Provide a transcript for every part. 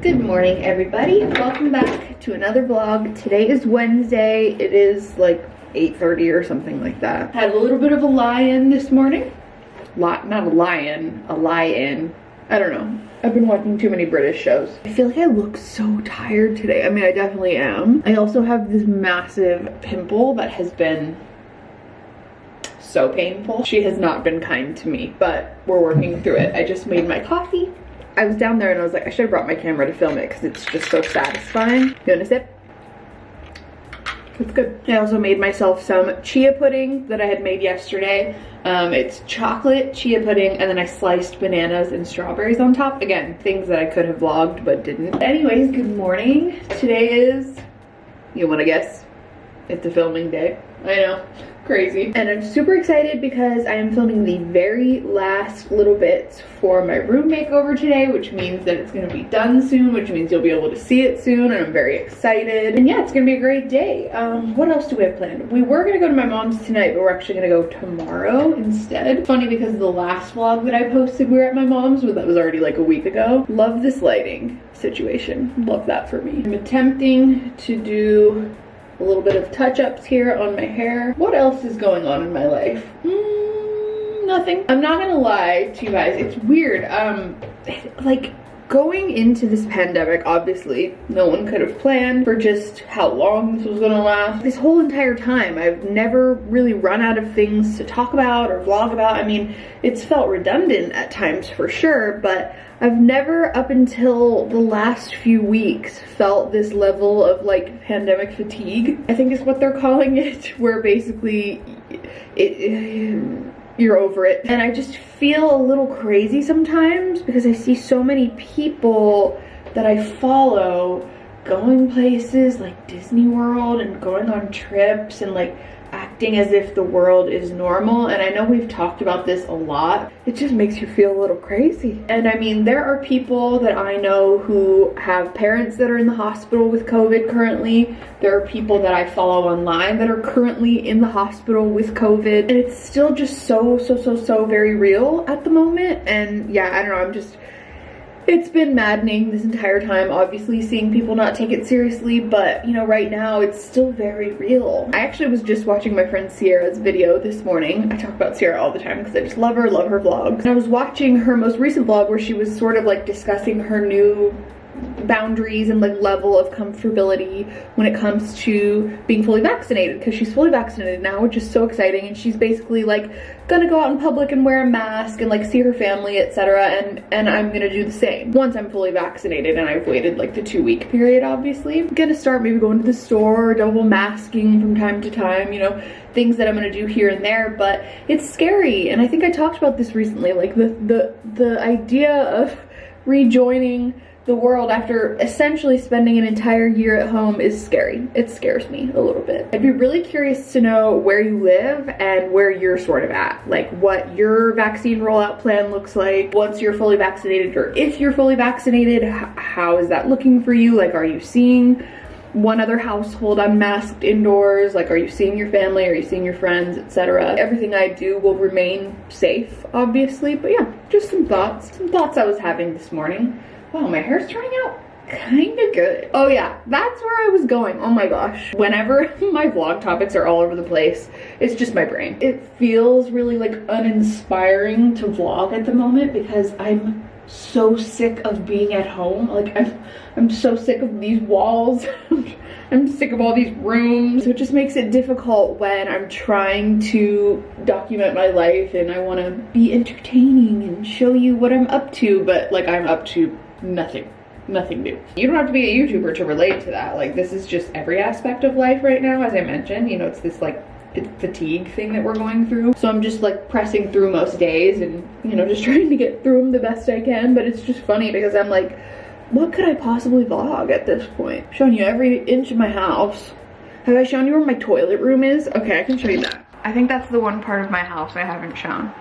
Good morning everybody. Welcome back to another vlog. Today is Wednesday. It is like 8.30 or something like that. Had a little bit of a lie-in this morning. Lot, not a lion, a lie-in. I don't know. I've been watching too many British shows. I feel like I look so tired today. I mean, I definitely am. I also have this massive pimple that has been so painful. She has not been kind to me, but we're working through it. I just made my coffee I was down there and I was like, I should have brought my camera to film it because it's just so satisfying. You want a sip? It's good. I also made myself some chia pudding that I had made yesterday. Um, it's chocolate chia pudding and then I sliced bananas and strawberries on top. Again, things that I could have vlogged but didn't. Anyways, good morning. Today is, you wanna guess? It's a filming day. I know crazy. And I'm super excited because I am filming the very last little bits for my room makeover today, which means that it's gonna be done soon, which means you'll be able to see it soon, and I'm very excited. And yeah, it's gonna be a great day. Um, what else do we have planned? We were gonna go to my mom's tonight, but we're actually gonna go tomorrow instead. Funny because the last vlog that I posted, we were at my mom's, but that was already like a week ago. Love this lighting situation. Love that for me. I'm attempting to do a little bit of touch-ups here on my hair. What else is going on in my life? Mm, nothing. I'm not gonna lie to you guys, it's weird. Um, like going into this pandemic, obviously, no one could have planned for just how long this was gonna last. This whole entire time, I've never really run out of things to talk about or vlog about. I mean, it's felt redundant at times for sure, but I've never up until the last few weeks felt this level of like pandemic fatigue, I think is what they're calling it, where basically it, you're over it. And I just feel a little crazy sometimes because I see so many people that I follow going places like Disney World and going on trips and like acting as if the world is normal and I know we've talked about this a lot. It just makes you feel a little crazy. And I mean there are people that I know who have parents that are in the hospital with COVID currently. There are people that I follow online that are currently in the hospital with COVID. And it's still just so so so so very real at the moment. And yeah I don't know I'm just it's been maddening this entire time, obviously seeing people not take it seriously, but you know, right now it's still very real. I actually was just watching my friend Sierra's video this morning. I talk about Sierra all the time because I just love her, love her vlogs. And I was watching her most recent vlog where she was sort of like discussing her new boundaries and like level of comfortability when it comes to being fully vaccinated because she's fully vaccinated now which is so exciting and she's basically like gonna go out in public and wear a mask and like see her family etc and and I'm gonna do the same. Once I'm fully vaccinated and I've waited like the two week period obviously I'm gonna start maybe going to the store double masking from time to time you know things that I'm gonna do here and there but it's scary and I think I talked about this recently like the the the idea of rejoining the world after essentially spending an entire year at home is scary. It scares me a little bit. I'd be really curious to know where you live and where you're sort of at. Like what your vaccine rollout plan looks like once you're fully vaccinated or if you're fully vaccinated, how is that looking for you? Like are you seeing one other household unmasked indoors like are you seeing your family are you seeing your friends etc everything i do will remain safe obviously but yeah just some thoughts some thoughts i was having this morning Wow, my hair's turning out kind of good. Oh yeah, that's where I was going. Oh my gosh. Whenever my vlog topics are all over the place, it's just my brain. It feels really like uninspiring to vlog at the moment because I'm so sick of being at home. Like I'm, I'm so sick of these walls. I'm sick of all these rooms. So it just makes it difficult when I'm trying to document my life and I want to be entertaining and show you what I'm up to, but like I'm up to nothing nothing new. You don't have to be a YouTuber to relate to that. Like this is just every aspect of life right now, as I mentioned, you know, it's this like fatigue thing that we're going through. So I'm just like pressing through most days and, you know, just trying to get through them the best I can. But it's just funny because I'm like, what could I possibly vlog at this point? Showing you every inch of my house. Have I shown you where my toilet room is? Okay, I can show you that. I think that's the one part of my house I haven't shown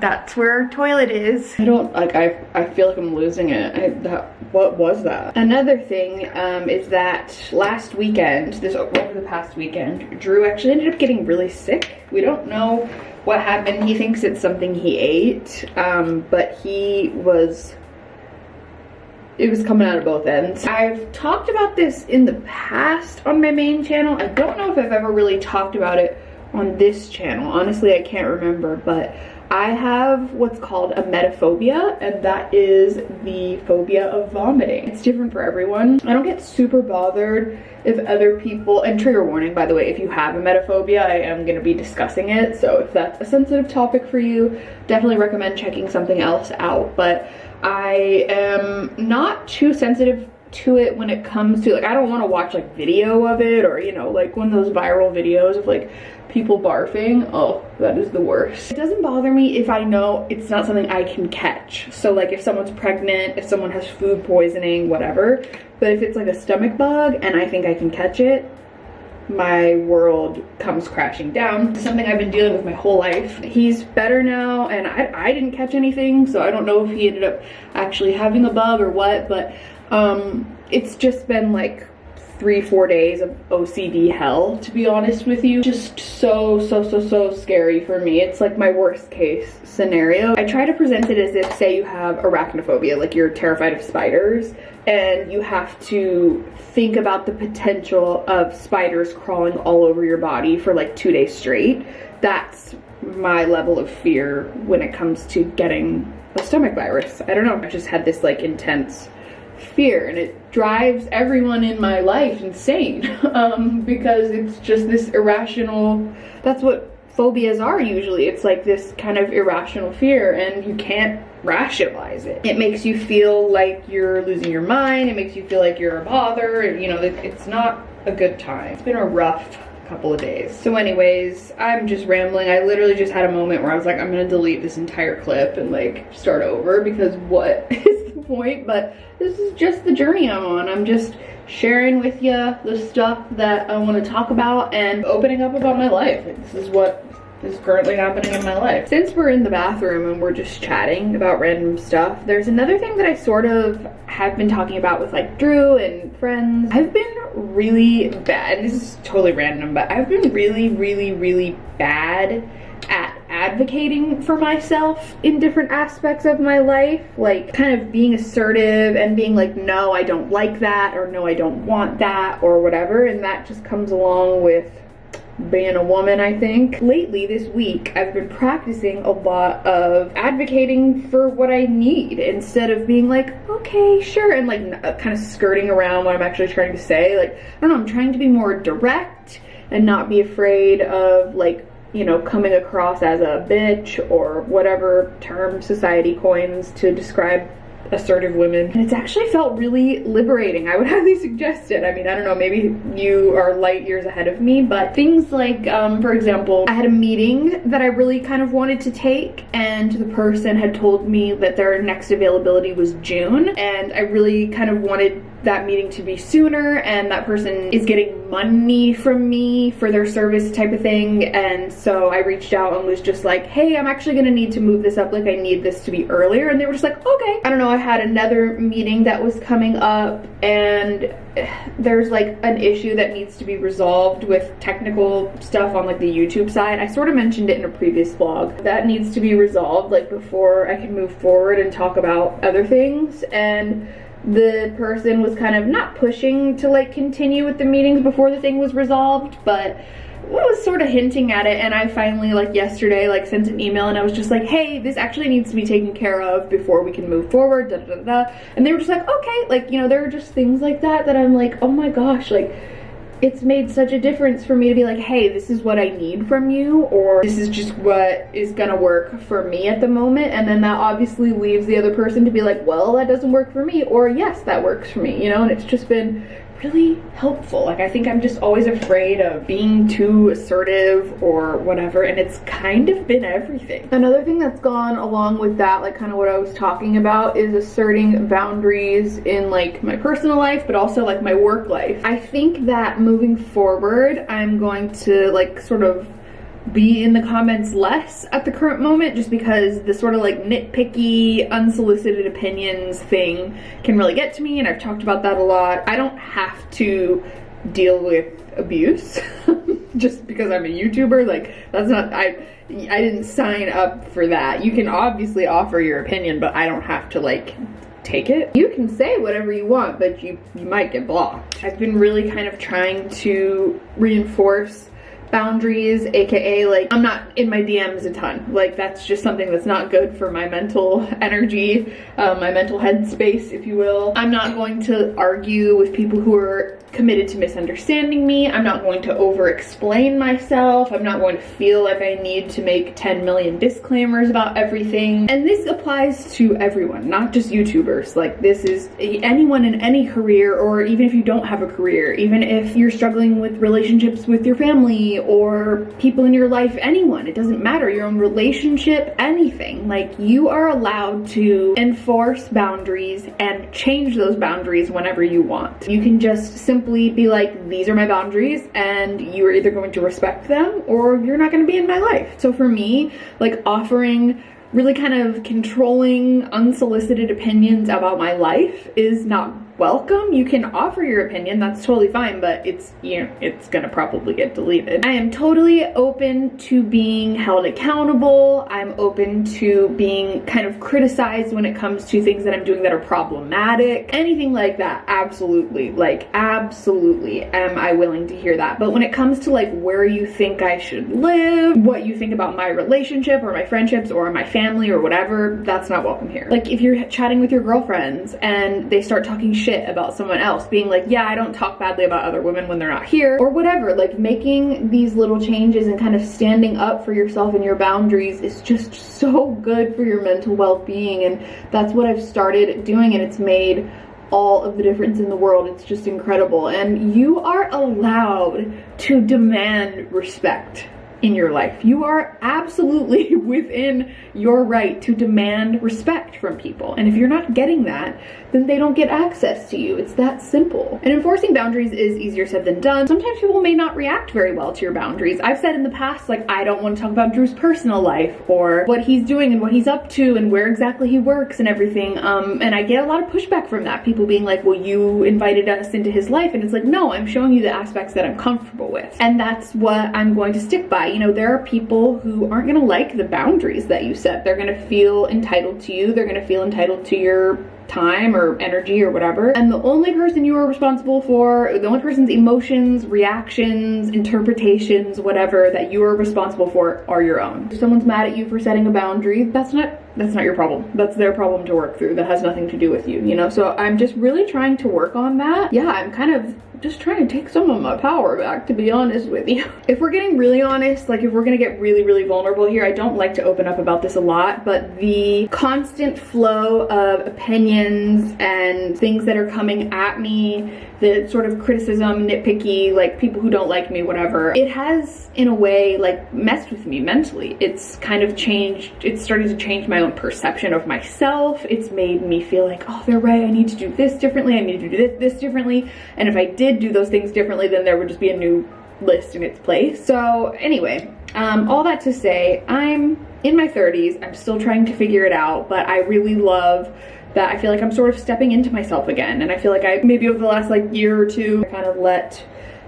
that's where our toilet is. I don't, like, I, I feel like I'm losing it. I, that, what was that? Another thing um, is that last weekend, this over the past weekend, Drew actually ended up getting really sick. We don't know what happened. He thinks it's something he ate, um, but he was it was coming out of both ends. I've talked about this in the past on my main channel. I don't know if I've ever really talked about it on this channel. Honestly, I can't remember, but I have what's called emetophobia, and that is the phobia of vomiting. It's different for everyone. I don't get super bothered if other people, and trigger warning by the way, if you have emetophobia, I am gonna be discussing it. So if that's a sensitive topic for you, definitely recommend checking something else out. But I am not too sensitive to it when it comes to like I don't want to watch like video of it or you know like one of those viral videos of like people barfing oh that is the worst it doesn't bother me if I know it's not something I can catch so like if someone's pregnant if someone has food poisoning whatever but if it's like a stomach bug and I think I can catch it my world comes crashing down. Something I've been dealing with my whole life. He's better now and I, I didn't catch anything so I don't know if he ended up actually having a bug or what but um, it's just been like three, four days of OCD hell, to be honest with you. Just so, so, so, so scary for me. It's like my worst case scenario. I try to present it as if, say you have arachnophobia, like you're terrified of spiders, and you have to think about the potential of spiders crawling all over your body for like two days straight. That's my level of fear when it comes to getting a stomach virus. I don't know, I just had this like intense fear and it drives everyone in my life insane um, because it's just this irrational that's what phobias are usually it's like this kind of irrational fear and you can't rationalize it it makes you feel like you're losing your mind it makes you feel like you're a bother you know it's not a good time it's been a rough couple of days. So anyways, I'm just rambling. I literally just had a moment where I was like, I'm gonna delete this entire clip and like start over because what is point, but this is just the journey I'm on. I'm just sharing with you the stuff that I want to talk about and opening up about my life. This is what is currently happening in my life. Since we're in the bathroom and we're just chatting about random stuff, there's another thing that I sort of have been talking about with like Drew and friends. I've been really bad, this is totally random, but I've been really, really, really bad advocating for myself in different aspects of my life like kind of being assertive and being like no I don't like that or no I don't want that or whatever and that just comes along with being a woman I think. Lately this week I've been practicing a lot of advocating for what I need instead of being like okay sure and like uh, kind of skirting around what I'm actually trying to say like I don't know I'm trying to be more direct and not be afraid of like you know, coming across as a bitch or whatever term society coins to describe assertive women. And it's actually felt really liberating. I would highly suggest it. I mean, I don't know, maybe you are light years ahead of me, but things like, um, for example, I had a meeting that I really kind of wanted to take and the person had told me that their next availability was June and I really kind of wanted that meeting to be sooner and that person is getting money from me for their service type of thing. And so I reached out and was just like hey I'm actually gonna need to move this up. Like I need this to be earlier. And they were just like okay. I don't know. I had another meeting that was coming up and there's like an issue that needs to be resolved with technical stuff on like the YouTube side. I sort of mentioned it in a previous vlog. That needs to be resolved like before I can move forward and talk about other things. And the person was kind of not pushing to like continue with the meetings before the thing was resolved, but was sort of hinting at it and I finally like yesterday like sent an email and I was just like hey this actually needs to be taken care of before we can move forward da da da, and they were just like okay like you know there are just things like that that I'm like oh my gosh like it's made such a difference for me to be like, hey, this is what I need from you, or this is just what is gonna work for me at the moment. And then that obviously leaves the other person to be like, well, that doesn't work for me, or yes, that works for me, you know? And it's just been really helpful. Like I think I'm just always afraid of being too assertive or whatever and it's kind of been everything. Another thing that's gone along with that, like kind of what I was talking about is asserting boundaries in like my personal life but also like my work life. I think that moving forward I'm going to like sort of be in the comments less at the current moment just because the sort of like nitpicky unsolicited opinions thing can really get to me and I've talked about that a lot. I don't have to deal with abuse just because I'm a YouTuber like that's not I I didn't sign up for that. You can obviously offer your opinion but I don't have to like take it. You can say whatever you want, but you, you might get blocked. I've been really kind of trying to reinforce boundaries aka like i'm not in my dms a ton. Like that's just something that's not good for my mental energy uh, my mental headspace if you will. I'm not going to argue with people who are committed to misunderstanding me i'm not going to over explain myself i'm not going to feel like i need to make 10 million disclaimers about everything and this applies to everyone not just youtubers like this is anyone in any career or even if you don't have a career even if you're struggling with relationships with your family or people in your life, anyone. It doesn't matter, your own relationship, anything. Like you are allowed to enforce boundaries and change those boundaries whenever you want. You can just simply be like, these are my boundaries and you are either going to respect them or you're not gonna be in my life. So for me, like offering really kind of controlling unsolicited opinions about my life is not welcome. You can offer your opinion, that's totally fine, but it's, you know, it's gonna probably get deleted. I am totally open to being held accountable. I'm open to being kind of criticized when it comes to things that I'm doing that are problematic. Anything like that, absolutely. Like, absolutely am I willing to hear that. But when it comes to like where you think I should live, what you think about my relationship or my friendships or my family or whatever, that's not welcome here. Like if you're chatting with your girlfriends and they start talking about someone else, being like, yeah, I don't talk badly about other women when they're not here, or whatever. Like making these little changes and kind of standing up for yourself and your boundaries is just so good for your mental well-being. And that's what I've started doing and it's made all of the difference in the world. It's just incredible. And you are allowed to demand respect in your life. You are absolutely within your right to demand respect from people. And if you're not getting that, then they don't get access to you. It's that simple. And enforcing boundaries is easier said than done. Sometimes people may not react very well to your boundaries. I've said in the past, like, I don't want to talk about Drew's personal life or what he's doing and what he's up to and where exactly he works and everything. Um, and I get a lot of pushback from that. People being like, well, you invited us into his life. And it's like, no, I'm showing you the aspects that I'm comfortable with. And that's what I'm going to stick by. You know, there are people who aren't gonna like the boundaries that you set. They're gonna feel entitled to you. They're gonna feel entitled to your time or energy or whatever. And the only person you are responsible for, the only person's emotions, reactions, interpretations, whatever that you are responsible for are your own. If someone's mad at you for setting a boundary, that's not that's not your problem. That's their problem to work through. That has nothing to do with you, you know? So I'm just really trying to work on that. Yeah, I'm kind of just trying to take some of my power back, to be honest with you. If we're getting really honest, like if we're gonna get really, really vulnerable here, I don't like to open up about this a lot, but the constant flow of opinions and things that are coming at me, the sort of criticism, nitpicky, like people who don't like me, whatever, it has, in a way, like messed with me mentally. It's kind of changed, it's started to change my own perception of myself. It's made me feel like, oh, they're right, I need to do this differently, I need to do this, this differently, and if I did do those things differently, then there would just be a new list in its place. So anyway, um, all that to say, I'm in my 30s. I'm still trying to figure it out, but I really love that I feel like I'm sort of stepping into myself again. And I feel like I, maybe over the last like year or two, I kind of let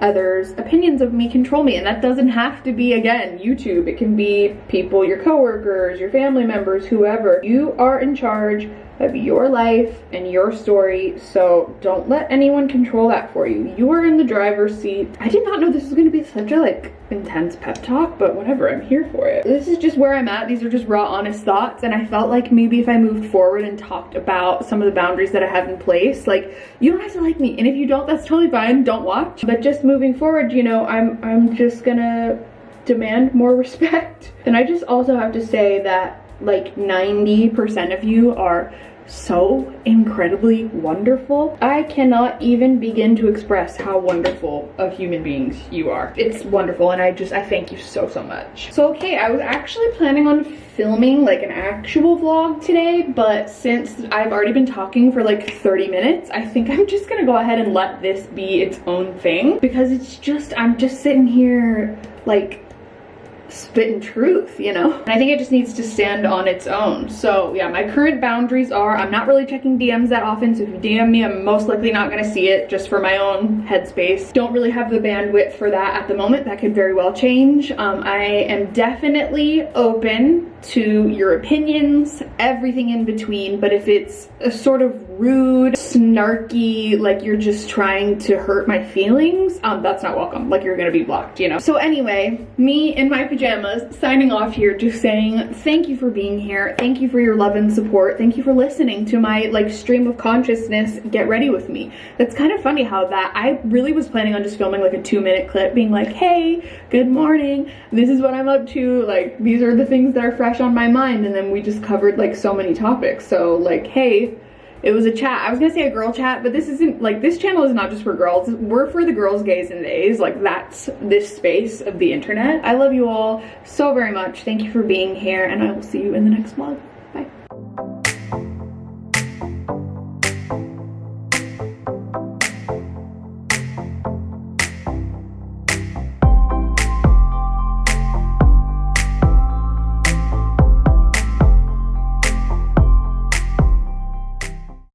others opinions of me control me and that doesn't have to be again YouTube it can be people your coworkers your family members whoever you are in charge of your life and your story so don't let anyone control that for you. You are in the driver's seat. I did not know this was going to be such a like intense pep talk but whatever i'm here for it. This is just where i'm at. These are just raw honest thoughts and i felt like maybe if i moved forward and talked about some of the boundaries that i have in place like you don't have to like me and if you don't that's totally fine don't watch. But just moving forward you know i'm i'm just gonna demand more respect. And i just also have to say that like 90% of you are so incredibly wonderful. I cannot even begin to express how wonderful of human beings you are. It's wonderful and I just, I thank you so, so much. So okay, I was actually planning on filming like an actual vlog today, but since I've already been talking for like 30 minutes, I think I'm just gonna go ahead and let this be its own thing because it's just, I'm just sitting here like spitting truth, you know? And I think it just needs to stand on its own. So yeah, my current boundaries are I'm not really checking DMs that often, so if you DM me, I'm most likely not gonna see it just for my own headspace. Don't really have the bandwidth for that at the moment. That could very well change. Um, I am definitely open to your opinions, everything in between, but if it's a sort of rude, snarky, like you're just trying to hurt my feelings, um, that's not welcome. Like you're gonna be blocked, you know? So anyway, me in my pajamas signing off here just saying thank you for being here. Thank you for your love and support. Thank you for listening to my like stream of consciousness get ready with me. That's kind of funny how that, I really was planning on just filming like a two minute clip being like, hey, good morning. This is what I'm up to. Like these are the things that are fresh on my mind. And then we just covered like so many topics. So like, hey, it was a chat. I was gonna say a girl chat, but this isn't like this channel is not just for girls. We're for the girls, gays, and days. Like that's this space of the internet. I love you all so very much. Thank you for being here, and I will see you in the next vlog.